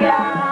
Georgia.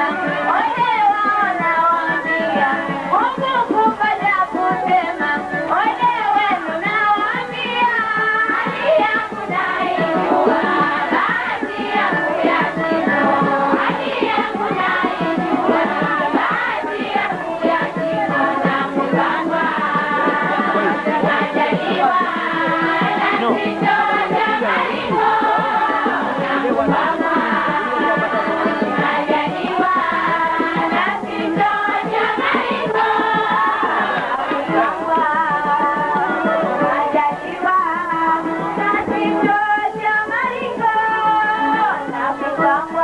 Thank. 거야. 뭐.